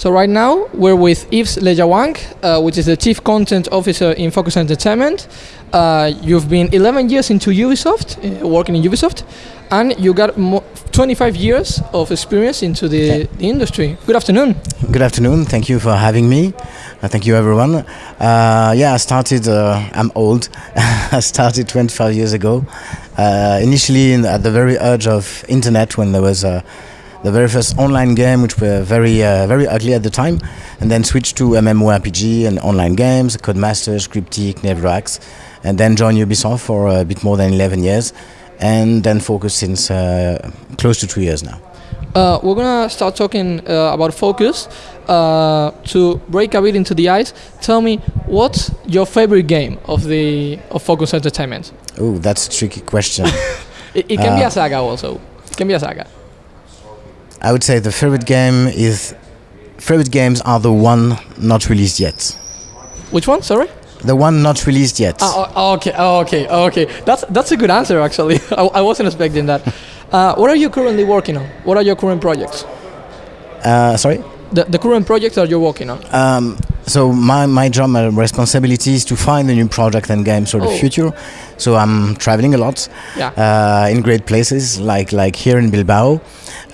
So right now we're with Yves Lejawang, uh, which is the Chief Content Officer in Focus Entertainment. Uh, you've been 11 years into Ubisoft, uh, working in Ubisoft, and you got mo- 25 years of experience into the, the industry. Good afternoon. Good afternoon. Thank you for having me. Uh, thank you, everyone. Uh, yeah, I started. Uh, I'm old. I started 25 years ago. Uh, initially, in, at the very edge of internet, when there was uh, the very first online game, which were very, uh, very ugly at the time, and then switched to MMORPG and online games, Codemasters, Cryptic, Nevrax, and then joined Ubisoft for a bit more than 11 years, and then focused since uh, close to two years now. Uh, we're gonna start talking uh, about focus. Uh, to break a bit into the ice, tell me what's your favorite game of the of Focus Entertainment? Oh, that's a tricky question. It, it can be Uh, a saga also. It can be a saga. I would say the favorite game is favorite games are the one not released yet. Which one? Sorry. The one not released yet. Oh, oh, okay, oh, okay, okay. That's that's a good answer actually. I, I wasn't expecting that. Uh, what are you currently working on? What are your current projects? Uh, sorry. The, the current projects that you're working on. Um, so my, my job, my responsibility is to find a new project and games for the Oh. future. So I'm traveling a lot Yeah. uh, in great places like like here in Bilbao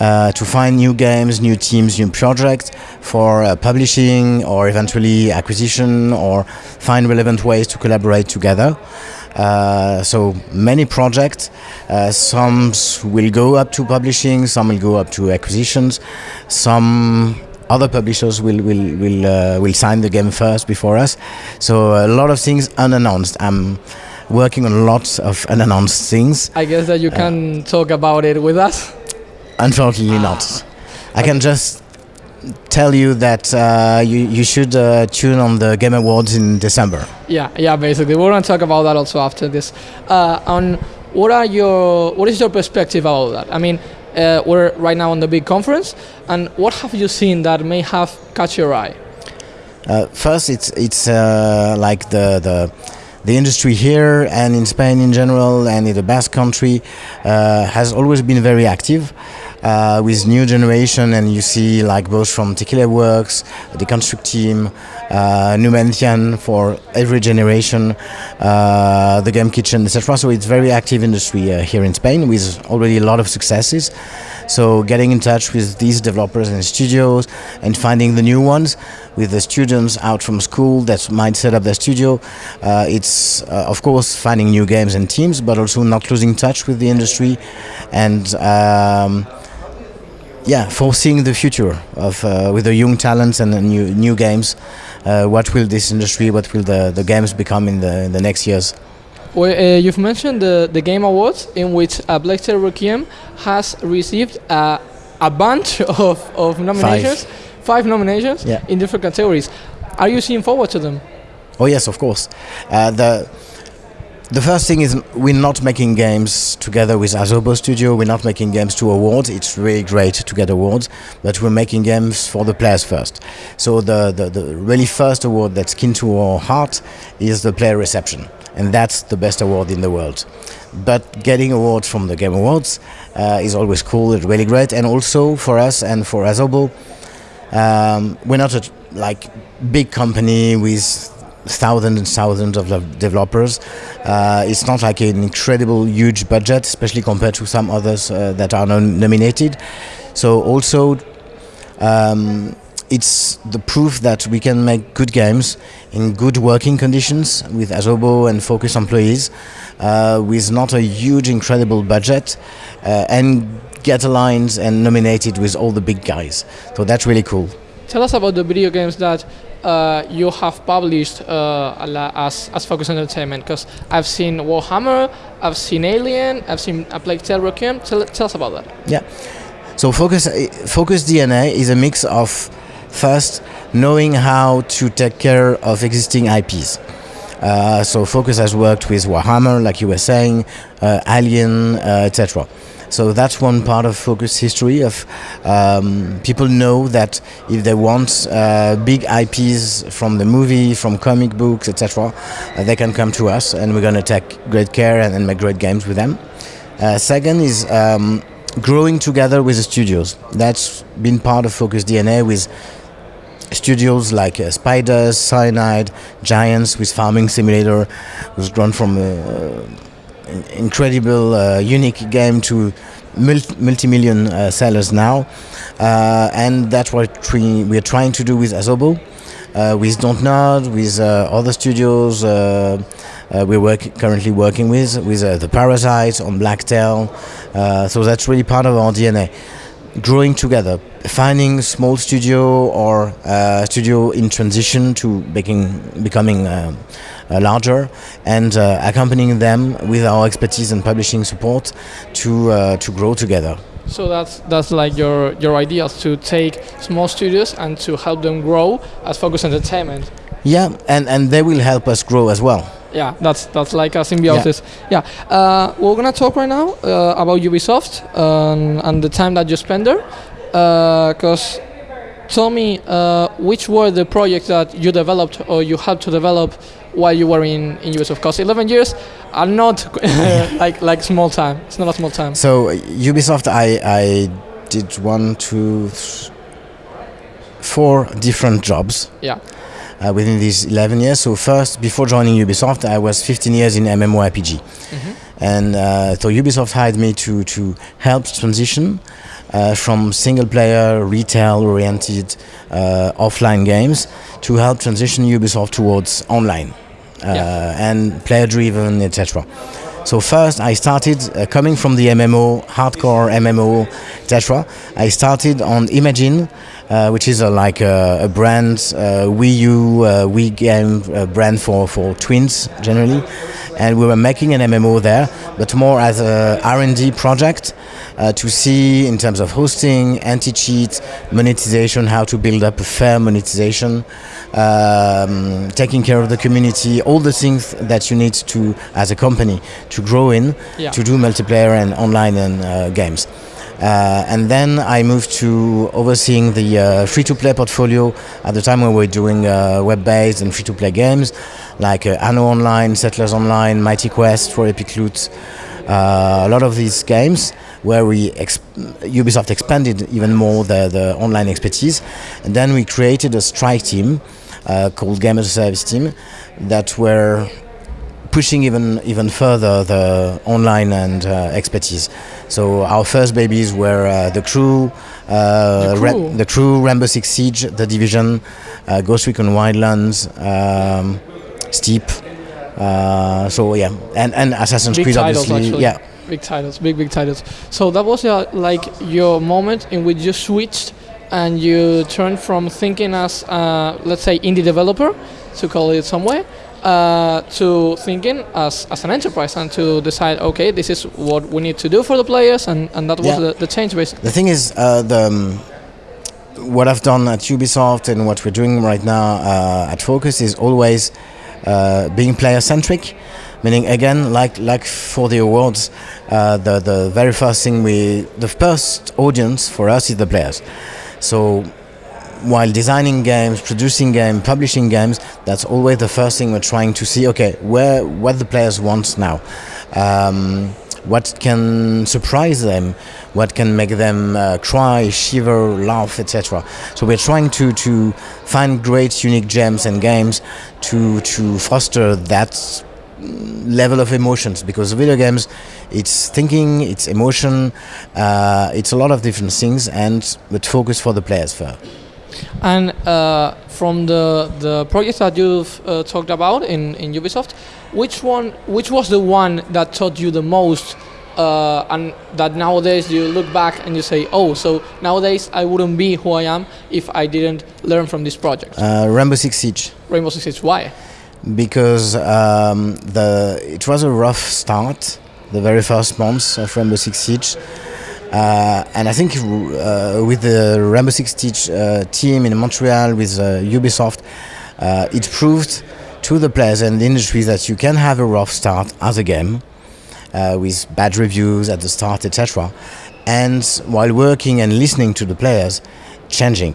uh, to find new games, new teams, new projects for uh, publishing or eventually acquisition or find relevant ways to collaborate together. Uh, so many projects. Uh, some will go up to publishing, some will go up to acquisitions, some other publishers will will will uh, will sign the game first before us. So a lot of things unannounced. I'm working on lots of unannounced things. I guess that you can talk about it with us. Unfortunately, not. I can just tell you that uh, you you should uh, tune on the Game Awards in December. Yeah, yeah. Basically, we're gonna talk about that also after this. Uh, on what are your what is your perspective about that? I mean, uh, we're right now on the big conference, and what have you seen that may have caught your eye? Uh, first, it's it's uh, like the the the industry here and in Spain in general and in the Basque Country uh, has always been very active. Uh, with new generation, and you see like both from Tequila Works, the Construct team, uh, Numantian for every generation, uh, the Game Kitchen, etc. So it's very active industry uh, here in Spain with already a lot of successes. So getting in touch with these developers and studios and finding the new ones with the students out from school that might set up their studio. Uh, it's uh, of course finding new games and teams, but also not losing touch with the industry and. Um, yeah, foreseeing the future of uh, with the young talents and the new new games. Uh, what will this industry, what will the, the games become in the in the next years? Well, uh, you've mentioned the, the Game Awards, in which uh, Plague Tale Requiem has received uh, a bunch of, of nominations, five, nominations Yeah. in different categories. Are you seeing forward to them? Oh yes, of course. Uh, the the first thing is we're not making games together with Asobo Studio. We're not making games to awards. It's really great to get awards, but we're making games for the players first. So the, the, the really first award that's kin to our heart is the player reception, and that's the best award in the world. But getting awards from the Game Awards uh, is always cool. It's really great, and also for us and for Asobo, um, we're not a like big company with thousands and thousands of developers. Uh, it's not like an incredible huge budget, especially compared to some others uh, that are nominated. So also, um, it's the proof that we can make good games in good working conditions with Asobo and Focus employees, uh, with not a huge, incredible budget, uh, and get aligned and nominated with all the big guys. So that's really cool. Tell us about the video games that uh, you have published uh, as, as Focus Entertainment, because I've seen Warhammer, I've seen Alien, I've seen A Plague Tale Requiem. Tell, tell us about that. Yeah. So focus focus DNA is a mix of first knowing how to take care of existing IPs. Uh, so focus has worked with Warhammer, like you were saying, uh, Alien, uh, etc. So that's one part of focus history of um, people know that if they want uh, big IPs from the movie, from comic books, etc., uh, they can come to us, and we're going to take great care and, and make great games with them. Uh, second is um, growing together with the studios. That's been part of Focus DNA with studios like uh, Spiders, Cyanide, Giants with Farming Simulator, was grown from uh, incredible, uh, unique game to multi-million uh, sellers now, uh, and that's what we, are trying to do with Asobo, uh, with Dontnod, with uh, other studios. We're work currently working with with the Parasight on Blacktail, so that's really part of our DNA. Growing together, finding small studio or studio in transition to making becoming uh, larger and uh, accompanying them with our expertise and publishing support to uh, to grow together. So that's that's like your your idea to take small studios and to help them grow as Focus Entertainment. Yeah, and and they will help us grow as well. Yeah, that's that's like a symbiosis. Yeah, yeah. Uh, we're gonna talk right now uh, about Ubisoft um, and the time that you spend there, because. Uh, tell me which were the projects that you developed or you had to develop while you were in, in Ubisoft? Because 11 years are not like like small time. It's not a small time. So Ubisoft, I, I did one, two, four different jobs. Yeah. Uh, within these 11 years. So first, before joining Ubisoft, I was 15 years in MMORPG. Mm-hmm. And uh, so Ubisoft hired me to, to help transition uh, from single player, retail oriented uh, offline games to help transition Ubisoft towards online uh, yeah. and player driven, etc. So first, I started uh, coming from the MMO, hardcore MMO, etc. I started on Imagine, uh, which is a, like a, a brand, uh, Wii U, uh, Wii game uh, brand for for twins generally, and we were making an MMO there, but more as a R&D project uh, to see in terms of hosting, anti-cheat, monetization, how to build up a fair monetization, um, taking care of the community, all the things that you need to, as a company, to grow in, yeah. to do multiplayer and online and uh, games. Uh, and then I moved to overseeing the uh, free-to-play portfolio at the time when we were doing uh, web-based and free-to-play games like uh, Anno Online, Settlers Online, Mighty Quest for Epic Loot, a lot of these games where we exp Ubisoft expanded even more the, the online expertise. And then we created a strike team uh, called Game as a Service team that were pushing even even further the online and uh, expertise. So our first babies were uh, the crew, uh, the, crew. the, crew. Rainbow Six Siege, the Division, uh, Ghost Recon Wildlands, um, Steep. Uh, so yeah, and and Assassin's Big Creed titles, obviously, actually. yeah big titles, big big titles. So that was uh, like your moment in which you switched and you turned from thinking as uh, let's say indie developer, to call it some way, uh, to thinking as, as an enterprise and to decide okay this is what we need to do for the players and, and that was yeah. the, the change basically. The thing is uh, the. Um, what I've done at Ubisoft and what we're doing right now uh, at Focus is always uh, being player centric meaning again like like for the awards uh, the the very first thing we the first audience for us is the players. So while designing games producing games publishing games that's always the first thing we're trying to see okay where what the players want now um, what can surprise them, what can make them uh, cry, shiver, laugh, etc. So we're trying to, to find great, unique gems and games to, to foster that level of emotions. Because video games it's thinking it's emotion uh, it's a lot of different things and with focus for the players first. And uh, from the the projects that you've uh, talked about in, in Ubisoft which one which was the one that taught you the most uh, and that nowadays you look back and you say oh so nowadays I wouldn't be who I am if I didn't learn from this project. Uh, Rainbow Six Siege. Rainbow Six Siege why? Because um, the it was a rough start, the very first months of Rainbow Six Siege. Uh, and I think uh, with the Rainbow Six uh, team in Montreal with uh, Ubisoft, uh, it proved to the players and the industry that you can have a rough start as a game uh, with bad reviews at the start, etc. And while working and listening to the players, changing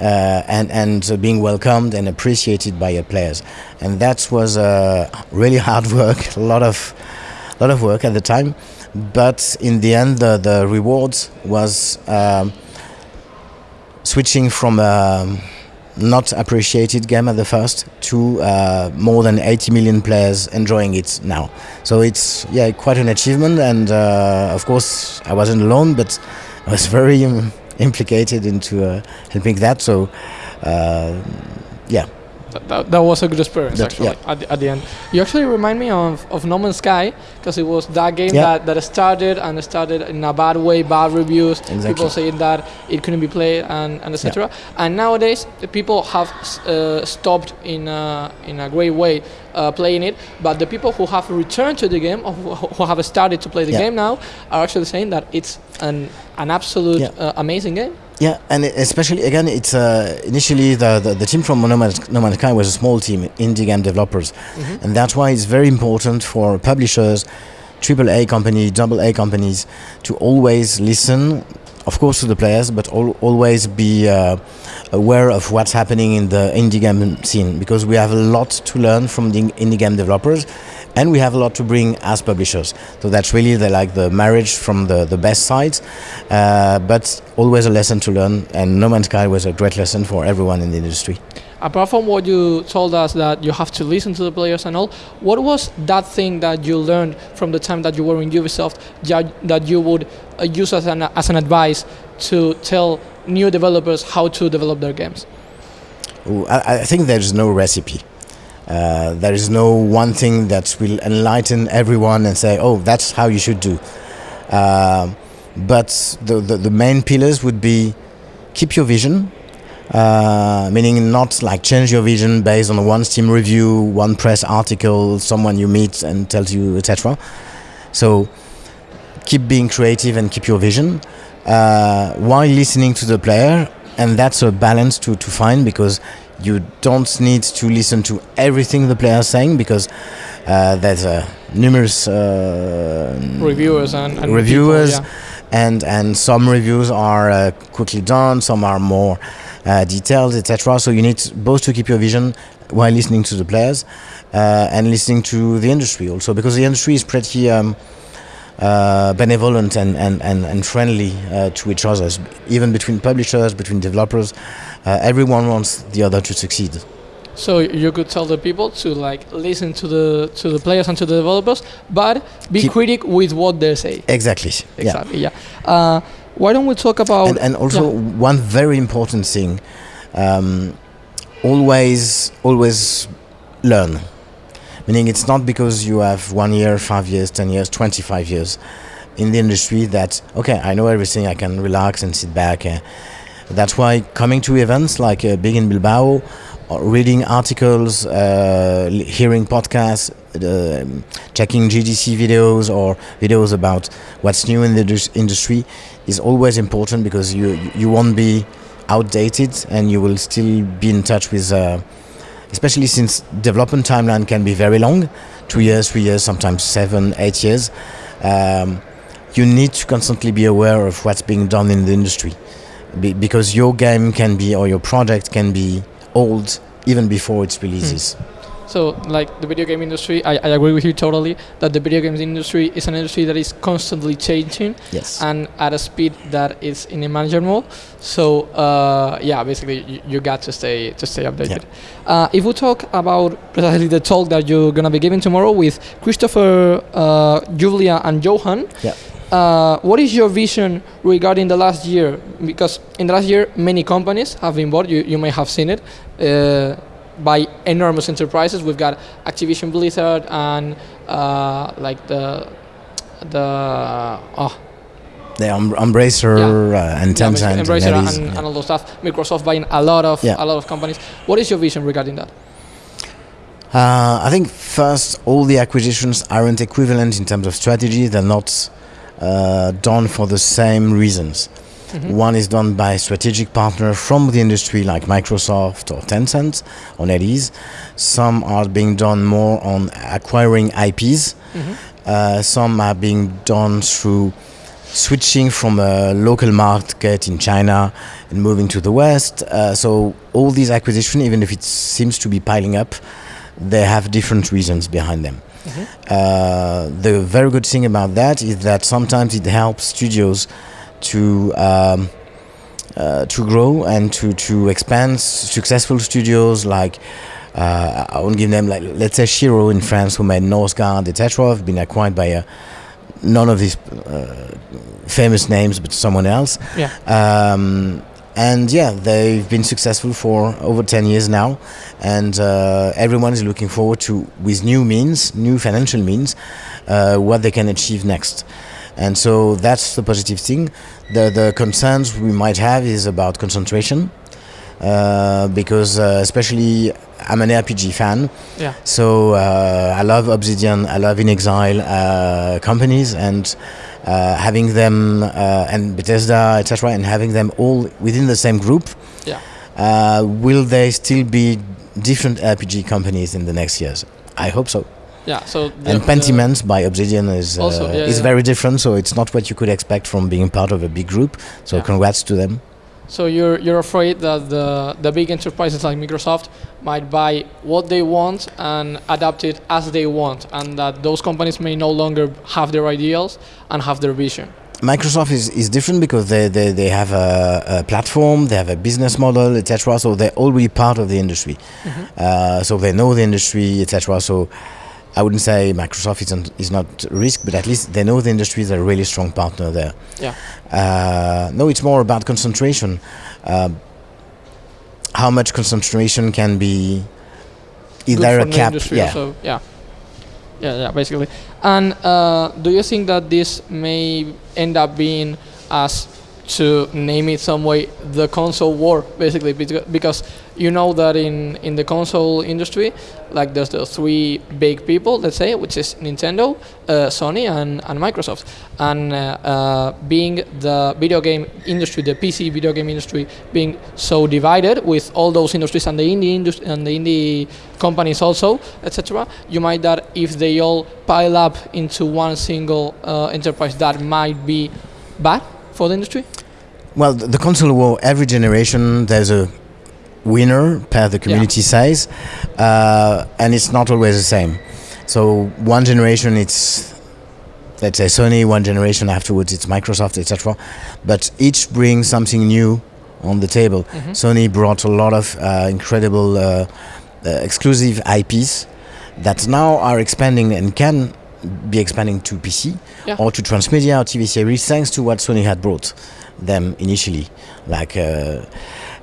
uh, and and being welcomed and appreciated by your players, and that was uh, really hard work, a lot of lot of work at the time, but in the end the the was um, switching from a not appreciated game at the first to uh, more than 80 million players enjoying it now. So it's yeah quite an achievement, and uh, of course I wasn't alone, but I was very um, implicated into uh, helping that. So uh, yeah. That, that, that, was a good experience That- actually yeah. at, the, at the end. You actually remind me of, of No Man's Sky because it was that game Yeah. that, that started and started in a bad way, bad reviews, Exactly. people saying that it couldn't be played and, and etc. And nowadays the people have uh, stopped in a, in a great way uh, playing it, but the people who have returned to the game or who, who have started to play the Yeah. game now are actually saying that it's an, an absolute Yeah. uh, amazing game. Yeah, and especially again, it's uh, initially the, the, the team from No Man's, no Man's Sky was a small team, indie game developers, and that's why it's very important for publishers, triple A company, double A companies, to always listen, of course, to the players, but al- always be uh, aware of what's happening in the indie game scene because we have a lot to learn from the indie game developers. And we have a lot to bring as publishers. So that's really the like the marriage from the, the best sides, uh, but always a lesson to learn. And No Man's Sky was a great lesson for everyone in the industry. apart from what you told us that you have to listen to the players and all, what was that thing that you learned from the time that you were in Ubisoft that you would uh, use as an, as an advice to tell new developers how to develop their games? Ooh, I, I think there's no recipe. Uh, there is no one thing that will enlighten everyone and say, oh, that's how you should do. Um but the, the, the main pillars would be keep your vision, uh, meaning not like change your vision based on one Steam review, one press article, someone you meet and tells you, etc. So keep being creative and keep your vision uh, while listening to the player, and that's a balance to, to find because you don't need to listen to everything the player is saying because uh, there's uh, numerous uh, Reviewers and, and reviewers people, and and some reviews are uh, quickly done some are more uh, detailed etc so you need both to keep your vision while listening to the players uh, and listening to the industry also because the industry is pretty um, uh, benevolent and, and, and, and friendly uh, to each other even between publishers between developers uh, everyone wants the other to succeed. So you could tell the people to like listen to the to the players and to the developers, but be Keep- critic with what they say. exactly yeah Exactly. Yeah. Uh, why don't we talk about? and, and also one very important thing um, always always learn meaning it's not because you have one year five years ten years 25 years in the industry that okay i know everything i can relax and sit back uh, that's why coming to events like uh, big in bilbao or reading articles uh, hearing podcasts uh, checking gdc videos or videos about what's new in the industry is always important because you you won't be outdated and you will still be in touch with uh, especially since development timeline can be very long two years three years sometimes seven eight years um, you need to constantly be aware of what's being done in the industry. Be, because your game can be or your project can be old even before its releases So, like the video game industry, I, I agree with you totally that the video games industry is an industry that is constantly changing yes and at a speed that is unimaginable. So, uh, yeah, basically, you, you got to stay to stay updated. Uh, if we talk about precisely the talk that you're gonna be giving tomorrow with Christopher, uh, Julia, and Johan. Yeah. Uh, what is your vision regarding the last year? Because in the last year, many companies have been bought. You, you may have seen it. Uh, by enormous enterprises. We've got Activision Blizzard and uh, like the the oh the um, Embracer uh, and yeah, Tencent and Embracer NetEase, and, yeah. and all those stuff. Microsoft buying a lot of Yeah. a lot of companies. What is your vision regarding that? Uh, I think first, all the acquisitions aren't equivalent in terms of strategy. They're not uh, done for the same reasons. Mhm. One is done by strategic partner from the industry, like Microsoft or Tencent or NetEase. Some are being done more on acquiring IPs. Mhm. Uh, some are being done through switching from a local market in China and moving to the West. Uh, so all these acquisitions, even if it seems to be piling up, they have different reasons behind them. Mhm. Uh, the very good thing about that is that sometimes it helps studios to um, uh, to grow and to, to expand successful studios like uh, I won't give them like let's say Shiro in France who made Northgard etc have been acquired by uh, none of these uh, famous names but someone else. Yeah. um, and yeah they've been successful for over 10 years now. And uh, everyone is looking forward to with new means new financial means uh, what they can achieve next and so that's the positive thing the, the concerns we might have is about concentration uh, because uh, especially I'm an RPG fan Yeah. so uh, I love Obsidian, I love inXile uh, companies, and uh, having them uh, and Bethesda, etc., and having them all within the same group. Yeah. Uh, will they still be different RPG companies in the next years? I hope so. Yeah. So the, and Pentiment by Obsidian is uh, Also, yeah, is yeah. very different, so it's not what you could expect from being part of a big group. So Yeah. congrats to them. So you're you're afraid that the the big enterprises like Microsoft might buy what they want and adapt it as they want, and that those companies may no longer have their ideals and have their vision. Microsoft is, is different because they, they, they have a, a platform, they have a business model, etc. So they're already part of the industry. Uh, so they know the industry, etc. So I wouldn't say Microsoft isn't, is not risk, but at least they know the industry. They're a really strong partner there. Yeah. Uh, no, it's more about concentration. Um how much concentration can be either a cap? industry Yeah. also. yeah. Yeah, yeah, basically. And uh, do you think that this may end up being as to name it some way the console war basically because you know that in in the console industry like there's the three big people let's say which is Nintendo uh, Sony and, and Microsoft. And uh, uh, being the video game industry the PC video game industry being so divided with all those industries and the indie industry and the indie companies also etc you might that if they all pile up into one single uh, enterprise that might be bad for the industry Well, the, the console war, every generation there's a winner, per the community size, uh, and it's not always the same. So one generation it's let's say Sony, one generation afterwards it's Microsoft, etc. But each brings something new on the table. Mhm. Sony brought a lot of uh, incredible uh, uh, exclusive IPs that now are expanding and can be expanding to PC Yeah. or to transmedia or TV series thanks to what Sony had brought them initially, like uh,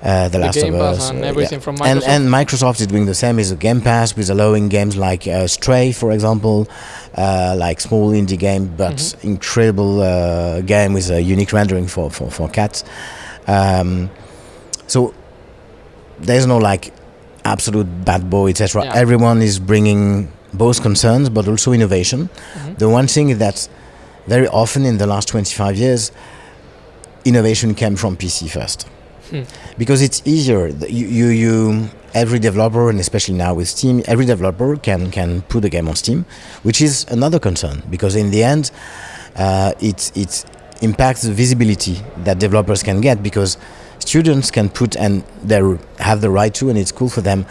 uh, The Last Game of Pass Us. and uh, everything from Microsoft. and Microsoft is doing the same with the Game Pass, with allowing games like uh, Stray, for example, uh, like small indie game, but Mhm. incredible uh, game with a unique rendering for, for, for cats. Um, so there's no like absolute bad boy, etc. Yeah. Everyone is bringing both concerns, but also innovation. Mhm. The one thing is that very often in the last 25 years, innovation came from PC first. Hmm. Because it's easier. You, you, you, every developer, and especially now with Steam, every developer can, can put a game on Steam, which is another concern. Because in the end, uh, it, it impacts the visibility that developers can get because students can put and they have the right to and it's cool for them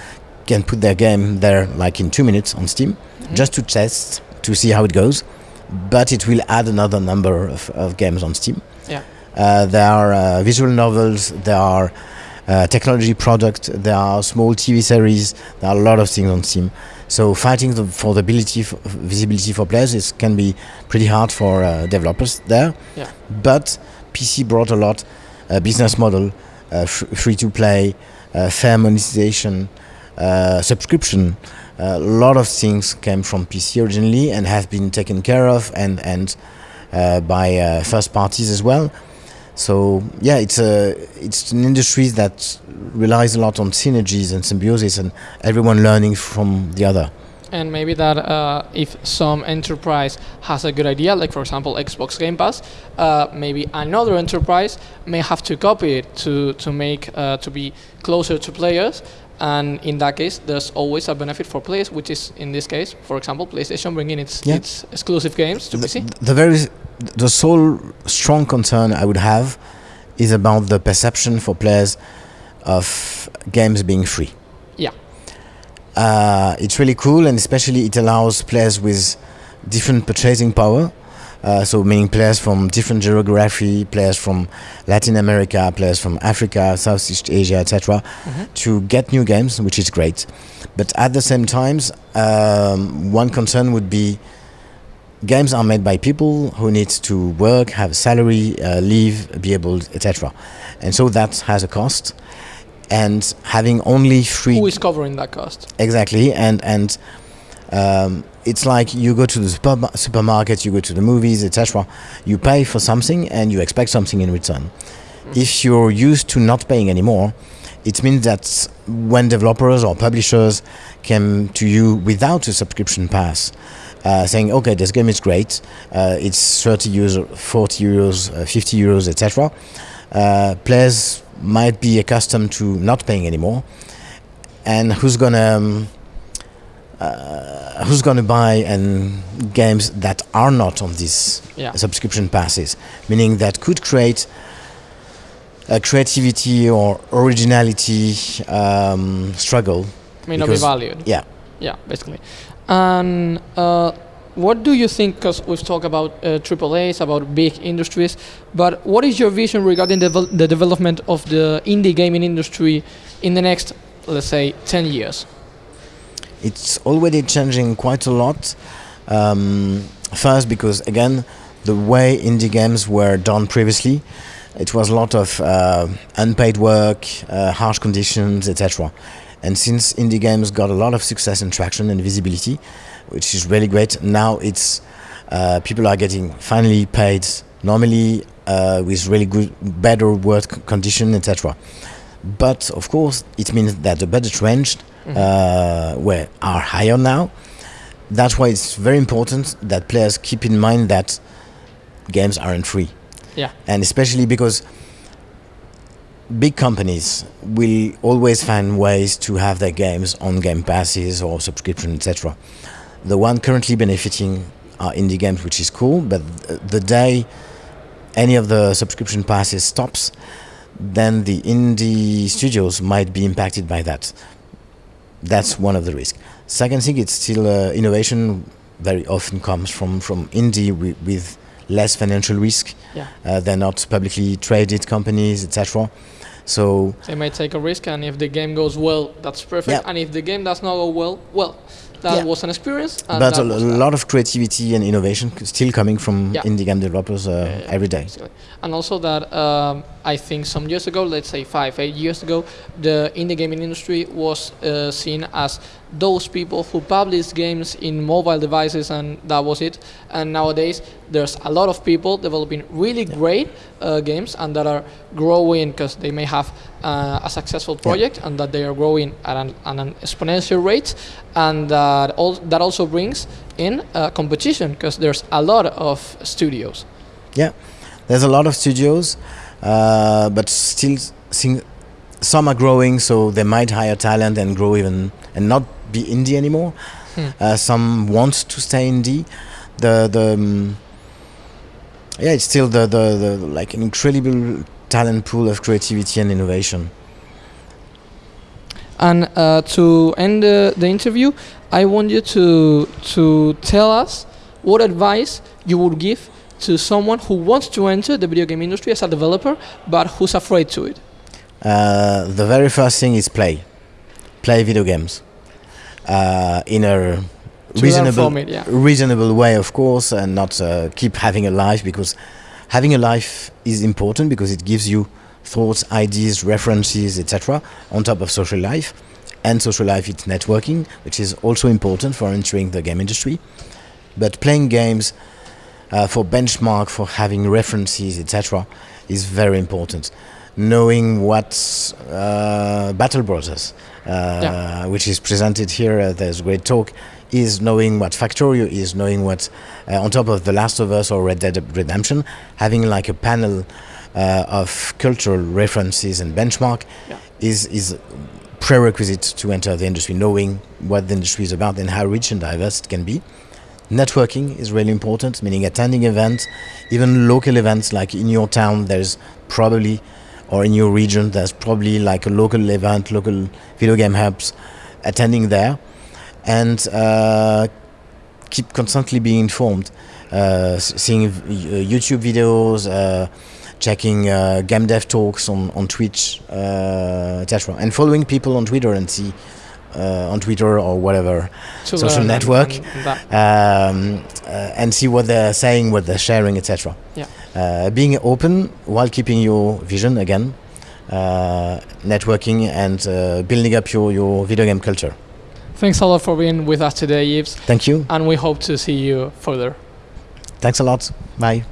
can put their game there like in two minutes on steam Mhm. just to test to see how it goes but it will add another number of, of games on steam Yeah. uh, there are uh, visual novels there are uh, technology products there are small tv series there are a lot of things on steam so fighting the, for the ability for visibility for players is, can be pretty hard for uh, developers there Yeah. but pc brought a lot uh, business model uh, f- free to play uh, fair monetization subscription a lot of things came from PC originally and have been taken care of and and uh, by uh, first parties as well. So yeah, it's a it's an industry that relies a lot on synergies and symbiosis and everyone learning from the other. and maybe that uh, if some enterprise has a good idea, like for example Xbox Game Pass, uh, maybe another enterprise may have to copy it to to make uh, to be closer to players. And in that case, there's always a benefit for players, which is in this case, for example, PlayStation bringing its Yeah. its exclusive games to The, PC. the very the sole strong concern I would have is about the perception for players of games being free. Yeah. Uh, it's really cool, and especially it allows players with different purchasing power Uh, so meaning players from different geography, players from Latin America, players from Africa, Southeast Asia, etc., to get new games, which is great. But at the same times, um, one concern would be games are made by people who need to work, have a salary, uh, live, be able, etc. And so that has a cost. And having only free Who is covering that cost? exactly, and and um, it's like you go to the super- supermarket, you go to the movies, etc. You pay for something and you expect something in return. If you're used to not paying anymore, it means that when developers or publishers came to you without a subscription pass, uh, saying, "Okay, this game is great. Uh, it's 30 euros, 40 euros, uh, 50 euros, etc." Uh, players might be accustomed to not paying anymore, and who's gonna um, uh, who's gonna buy and games that are not on these Yeah. subscription passes, meaning that could create a creativity or originality um, struggle. May not be valued. Yeah. Yeah, basically. And uh, what do you think? Because we've talked about uh, AAA's, about big industries, but what is your vision regarding the, devel- the development of the indie gaming industry in the next, let's say, 10 years? It's already changing quite a lot. Um, first, because again, the way indie games were done previously, it was a lot of uh, unpaid work, uh, harsh conditions, etc. And since indie games got a lot of success and traction and visibility, which is really great, now it's uh, people are getting finally paid normally uh, with really good, better work condition, etc. But of course, it means that the budget range uh, were are higher now. That's why it's very important that players keep in mind that games aren't free, Yeah. and especially because big companies will always find ways to have their games on game passes or subscription, etc. The one currently benefiting are indie games, which is cool, but the day any of the subscription passes stops, then the indie studios might be impacted by that. That's one of the risks. Second thing, it's still uh, innovation very often comes from from indie wi- with less financial risk. Yeah. Uh, they're not publicly traded companies, etc. So They may take a risk, and if the game goes well, that's perfect. Yeah. And if the game does not go well, well, that Yeah. was an experience. And but a lot of creativity and innovation c- still coming from Yeah. indie game developers uh, every day. basically. And also that um, I think some years ago, let's say five, eight years ago, the indie gaming industry was uh, seen as those people who publish games in mobile devices, and that was it. And nowadays, there's a lot of people developing really great uh, games and that are growing because they may have uh, a successful project and that they are growing at an, at an exponential rate, and that al- that also brings in uh, competition because there's a lot of studios. Yeah, there's a lot of studios, uh, but still, sing, some are growing, so they might hire talent and grow even and not be indie anymore. Hmm. Uh, some want to stay indie. The the um, yeah, it's still the, the the like an incredible talent pool of creativity and innovation. And uh, to end the, the interview, I want you to to tell us what advice you would give to someone who wants to enter the video game industry as a developer, but who's afraid to it. Uh, the very first thing is play, play video games uh, in a reasonable it, yeah. reasonable way, of course, and not uh, keep having a life because having a life is important because it gives you thoughts, ideas, references, etc. On top of social life, and social life is networking, which is also important for entering the game industry. But playing games uh, for benchmark, for having references, etc., is very important. Knowing what uh, Battle Brothers, uh, Yeah. which is presented here, uh, there's a great talk, is knowing what Factorio is, knowing what, uh, on top of The Last of Us or Red Dead Redemption, having like a panel uh, of cultural references and benchmark Yeah. is is prerequisite to enter the industry, knowing what the industry is about and how rich and diverse it can be. Networking is really important, meaning attending events, even local events like in your town, there's probably, or in your region, there's probably like a local event, local video game hubs, attending there, and uh, keep constantly being informed, uh, seeing YouTube videos, uh, checking uh, game dev talks on on Twitch, uh, etc., and following people on Twitter and see uh, on Twitter or whatever To Social network. and um, uh, and see what they're saying, what they're sharing, etc. Yeah. Uh, being open while keeping your vision again, uh, networking and uh, building up your, your video game culture. Thanks a lot for being with us today, Yves, Thank you. and we hope to see you further. Thanks a lot. Bye.